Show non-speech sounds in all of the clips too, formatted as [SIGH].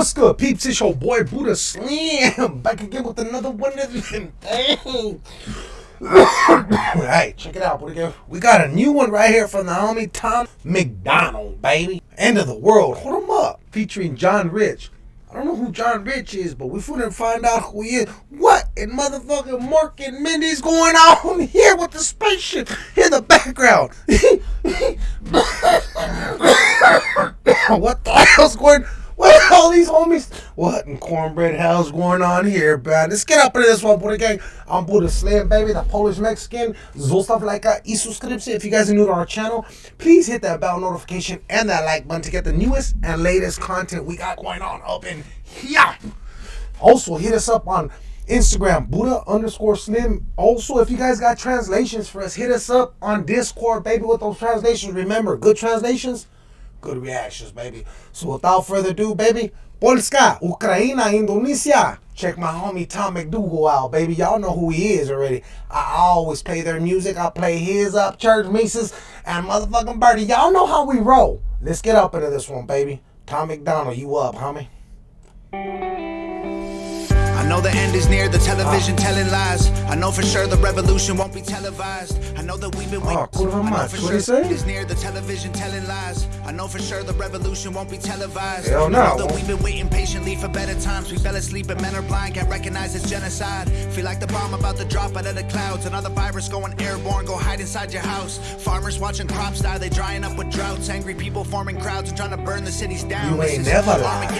What's good, peeps? It's your boy Buddha Slim back again with another one of them things. [COUGHS] hey, check it out, Buddha. We got a new one right here from the homie Tom MacDonald, baby. End of the world. Hold him up. Featuring John Rich. I don't know who John Rich is, but we're finna find out who he is. What in motherfucking Mork and Mindy's going on here with the spaceship in the background? [COUGHS] [COUGHS] what the hell's going what [LAUGHS] all these homies? What in cornbread hell's going on here, man? Let's get up into this one, Buddha gang. I'm Buddha Slim, baby, the Polish Mexican. Zostaw lajka i subskrypcję. If you guys are new to our channel, please hit that bell notification and that like button to get the newest and latest content we got going on up in here. Also, hit us up on Instagram, Buddha underscore Slim. Also, if you guys got translations for us, hit us up on Discord, baby, with those translations. Remember, good translations good reactions, baby. So without further ado, baby, Polska, Ukraine, Indonesia. Check my homie Tom MacDougal out, baby. Y'all know who he is already. I always play their music. I play his up, Church Mises, and motherfucking Birdie. Y'all know how we roll. Let's get up into this one, baby. Tom MacDonald, you up, homie? I know the end is near, the television ah. telling lies. I know for sure the revolution won't be televised. I know that we've been ah, waiting. Oh, I know for What sure do you say? the end is near, the television telling lies. I know for sure the revolution won't be televised. Hell I no. know that we've been waiting patiently for better times. We fell asleep and men are blind, can't recognize it's genocide. Feel like the bomb about to drop out of the clouds. Another virus going airborne, go hide inside your house. Farmers watching crops die, they drying up with droughts. Angry people forming crowds and trying to burn the cities down. You ain't never lied.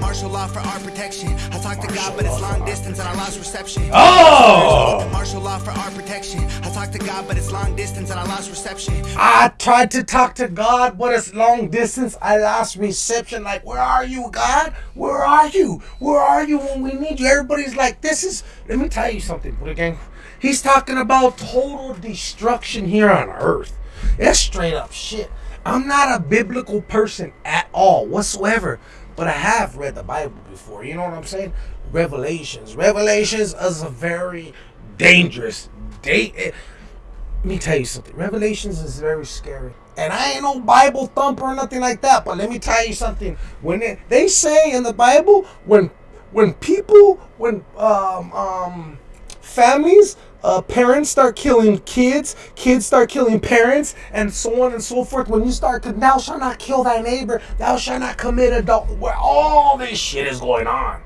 Oh! Martial law for our protection. I talk to God, but it's long distance and I lost reception. Oh! Martial law for our protection. I talk to God, but it's long distance and I lost reception. I tried to talk to God, but it's long distance. I lost reception. Like, where are you, God? Where are you? Where are you when we need you? Everybody's like, this is. Let me tell you something, Buddha gang. He's talking about total destruction here on earth. That's straight up shit. I'm not a biblical person at all, whatsoever. But I have read the Bible before. You know what I'm saying? Revelations. Revelations is a very dangerous date. Let me tell you something. Revelations is very scary. And I ain't no Bible thumper or nothing like that. But let me tell you something. When it, they say in the Bible, when when people, when um um families, uh, parents start killing kids, kids start killing parents, and so on and so forth. When you start, to, thou shalt not kill thy neighbor, thou shalt not commit adult. Where all this shit is going on.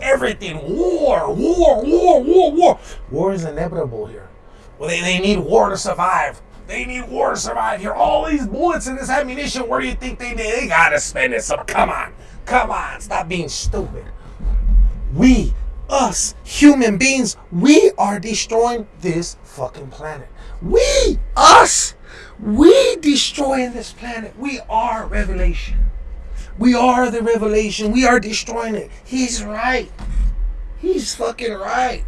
Everything, war, war, war, war, war. War is inevitable here. Well, they, they need war to survive. They need war to survive here. All these bullets and this ammunition, where do you think they? They gotta spend it. So come on. Come on. Stop being stupid. We, us, human beings, we are destroying this fucking planet. We, us, we destroying this planet. We are revelation. We are the revelation. We are destroying it. He's right. He's fucking right.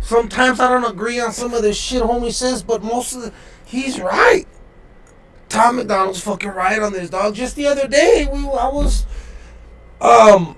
Sometimes I don't agree on some of the shit homie says, but most of the he's right. Tom MacDonald's fucking right on this dog. Just the other day, we I was um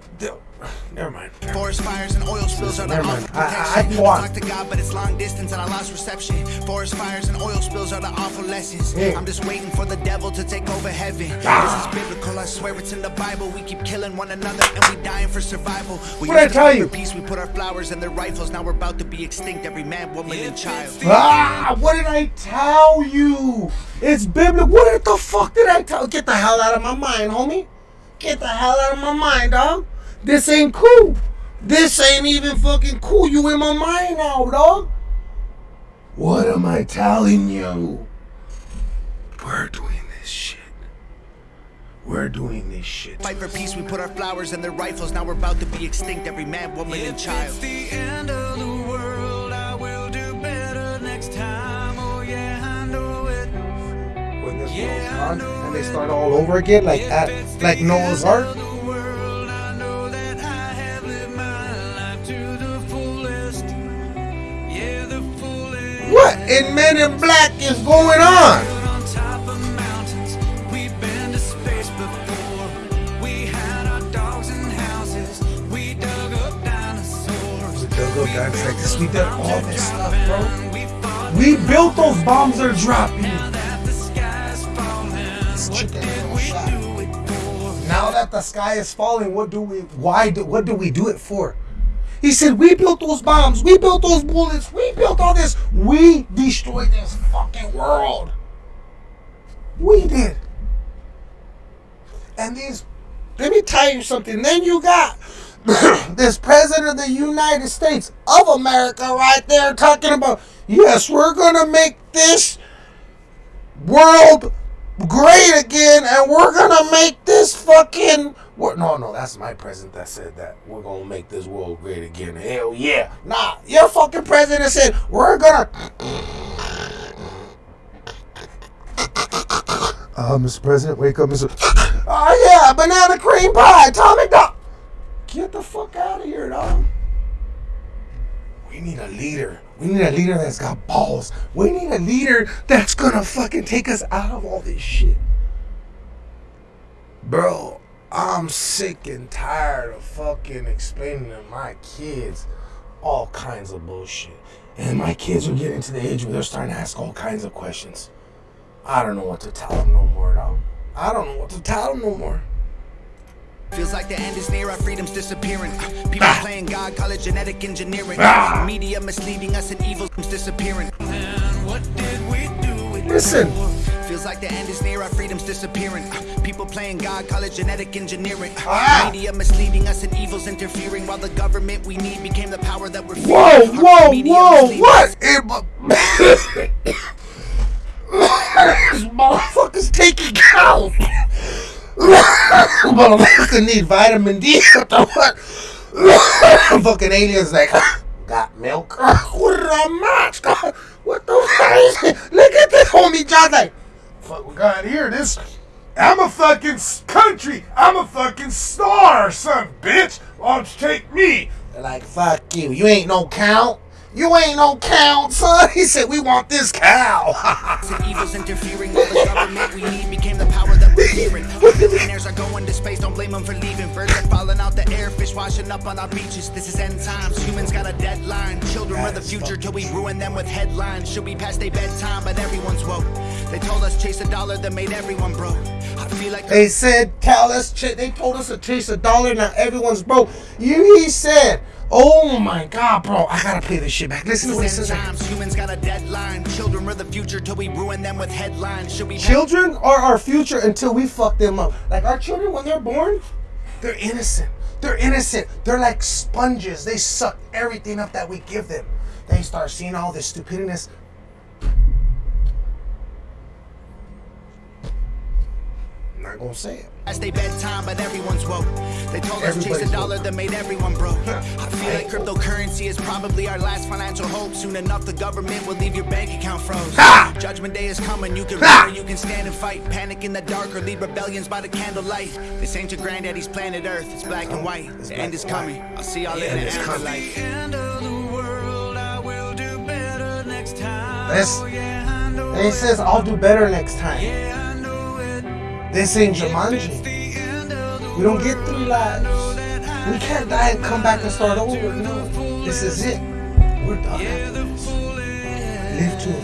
never mind. Forest fires and oil spills are the Never mind. awful I- I- I protection. talk to God, but it's long distance and I lost reception. Forest fires and oil spills are the awful lessons. Yeah. I'm just waiting for the devil to take over heaven. Ah. This is biblical, I swear it's in the Bible. We keep killing one another and we dying for survival. We What'd I used tell you? for peace, we put our flowers in their rifles. Now we're about to be extinct, every man, woman, and child. Ah, what did I tell you? It's biblical. What the fuck did I tell? Get the hell out of my mind, homie. Get the hell out of my mind, dog. This ain't cool. This ain't even fucking cool. You in my mind now, dog. What am I telling you? We're doing this shit. We're doing this shit. Fight for peace, we put our flowers in their rifles. Now we're about to be extinct, every man, woman, and child. It's the end of the world, I will do better next time. Oh yeah, I know it. When this world's gone and they start all over again, like at like Noah's Ark. In Men in Black is going on? On top of mountains, we've been to space before. We had our dogs and houses. We dug up dinosaurs. Go, go, guys, like. We did all this stuff, bro. We built those bombs dropping. that the sky's falling. This chicken little shot. Do it for. Now that the sky is falling, what do we? Why? Do, what do we do it for? He said, "We built those bombs. We built those bullets. We built all this. We destroyed this fucking world. We did." And these, let me tell you something. Then you got [COUGHS] this president of the United States of America right there talking about, yes, we're gonna make this world great again, and we're gonna make this fucking. wor- No, no, that's my president that said that. We're gonna make this world great again. Hell yeah. Nah, your fucking president said, we're gonna. Uh, Mr. President, wake up, Mr. Oh, yeah, banana cream pie, Tommy Dog. Get the fuck out of here, dog. We need a leader. We need a leader that's got balls. We need a leader that's gonna fucking take us out of all this shit. Bro, I'm sick and tired of fucking explaining to my kids all kinds of bullshit. And my kids are getting to the age where they're starting to ask all kinds of questions. I don't know what to tell them no more, dog. I don't know what to tell them no more. Feels like the end is near, our freedom's disappearing. Uh, People playing God, call it genetic engineering. Ah. Media misleading us and evil's disappearing. What did we do Listen. Feels like the end is near, our freedom's disappearing. Uh, People playing God, call it genetic engineering. Uh, Ah. Media misleading us and evil's interfering. While the government we need became the power that we're fearing. Whoa, Uh, whoa, media whoa, what? This motherfucker's taking cows. Motherfucker need vitamin D. [LAUGHS] What the what? [LAUGHS] Fucking aliens like, got milk? What the fuck? [LAUGHS] Look at this homie John like, fuck we got here. This, I'm a fucking country. I'm a fucking star, son, bitch. Why don't you take me? They're like, fuck you. You ain't no count. You ain't no count, son. He said, we want this cow. And evil's interfering. While the government we need became the power that we're fearing. Our billionaires are going to space, don't blame them for leaving. Birds are falling out the air, fish washing up on our beaches. This is end times, humans got a deadline. Children are the future till we ruin them with headlines. Should be past their bedtime, but everyone's woke. They told us chase a dollar that made everyone broke. I feel like They said, tell us, ch- they told us to chase a dollar, now everyone's broke. You, he said, oh my God, bro, I gotta play this shit back. Listen to what This says. times, humans got a deadline. Children are the future till we ruin them with headlines. Should past Children are our future until we fuck them up. Like our children, when they're born, they're innocent. They're innocent. They're like sponges. They suck everything up that we give them. They start seeing all this stupidness. I'm not gonna say it. Past their bedtime, but everyone's woke. They told us chase Everybody's a dollar woke. that made everyone broke. I feel like cryptocurrency is probably our last financial hope. Soon enough, the government will leave your bank account froze. Ha! Judgment day is coming. You can Ha! run or you can stand and fight. Panic in the dark or lead rebellions by the candlelight. This ain't your granddaddy's planet Earth. It's black and oh, white. The end is coming. I'll see y'all in the afterlife. End of the world, I will do better next time. This- Oh, yeah, And he says, I'll do better next time. Yeah, I know it. This ain't Jumanji. We don't get three lives. We can't die and come back and start over. No, this is it. We're done. The fullest. Live to a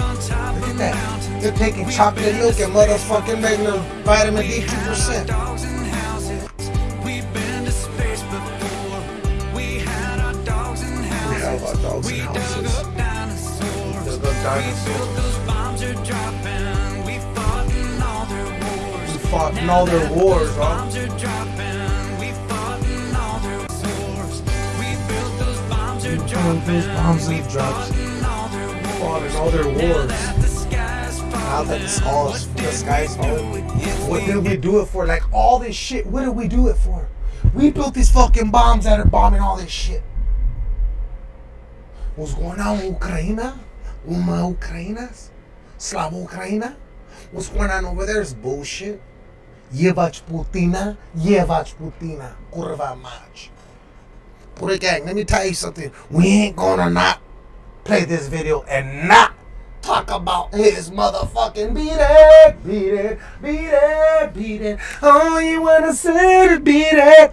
on Look at that. They're taking chocolate milk and motherfucking making them vitamin D 2%. Dogs and houses. We've been to space before. We had our dogs and houses. have we dug up dinosaurs. Fought in all their wars, huh? Bombs are dropping. We fought in all their wars. Those bombs are dropping. those bombs we and drops. fought in all their wars. Fought in all their Now that the sky's Now falling, that the sky's, what did we do falling, it for? what did we do it for? Like all this shit, what did we do it for? We built these fucking bombs that are bombing all this shit. What's going on in Ukraine? Uma Ukrainas? Slava Ukraina? What's going on over there is bullshit. Jebać Putina, jebać Putina, kurwa mać. Buddha gang, let me tell you something. We ain't gonna not play this video and not talk about his motherfucking beat it, beat it, beat it, beat it. All you wanna say is beat it.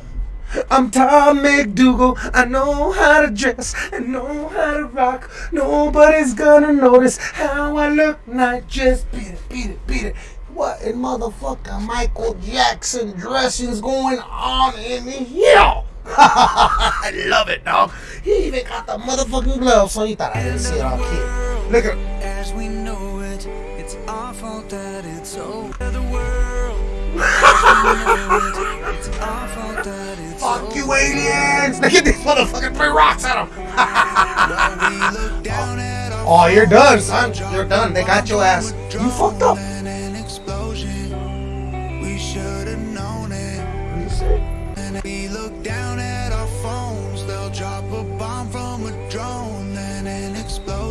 I'm Tom McDougal. I know how to dress and know how to rock. Nobody's gonna notice how I look. Not just beat it, beat it, beat it. What in motherfucking Michael Jackson dressings going on in here? [LAUGHS] I love it, dog. He even got the motherfucking gloves, so he thought I didn't see it all kid. Look at As we know it, it's our fault that it's over the world. As we know it, it's our fault that it's fuck over. you aliens. [LAUGHS] Look at these motherfucking three rocks at him. While we look down [LAUGHS] oh, at our oh, you're done, son. You're done. They got your ass. You fucked up.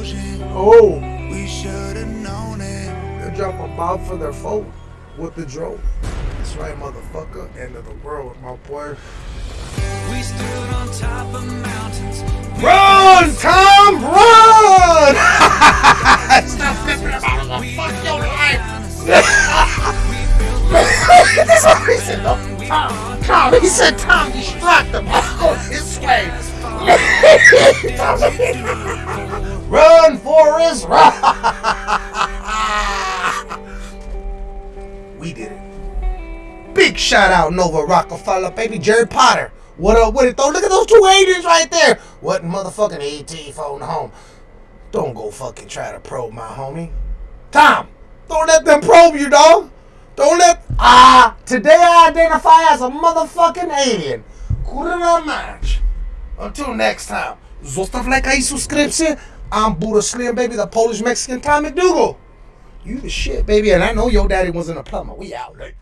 Explosion. Oh. We should have known it. They drop a bomb for their phone with the drone. That's right, motherfucker. End of the world, my boy. We stood on top of mountains. Run, Tom, run! Stop flipping about the fuck your life. This is what he said, no. Tom, Tom, he said, Tom, distract them. Go this way. [LAUGHS] run, Forrest, run! [LAUGHS] we did it. Big shout out Nova Rockefeller, baby Jerry Potter. What up with it though? Look at those two aliens right there. What motherfucking E.T. phone home? Don't go fucking try to probe my homie. Tom, don't let them probe you, dog. Don't let ah. Today I identify as a motherfucking alien. Kurwa mać. Until next time. Zostaw lajka i subskrypcję. I'm Buddha Slim, baby, the Polish Mexican Tommy Dougal. You the shit, baby, and I know your daddy wasn't a plumber. We out, like.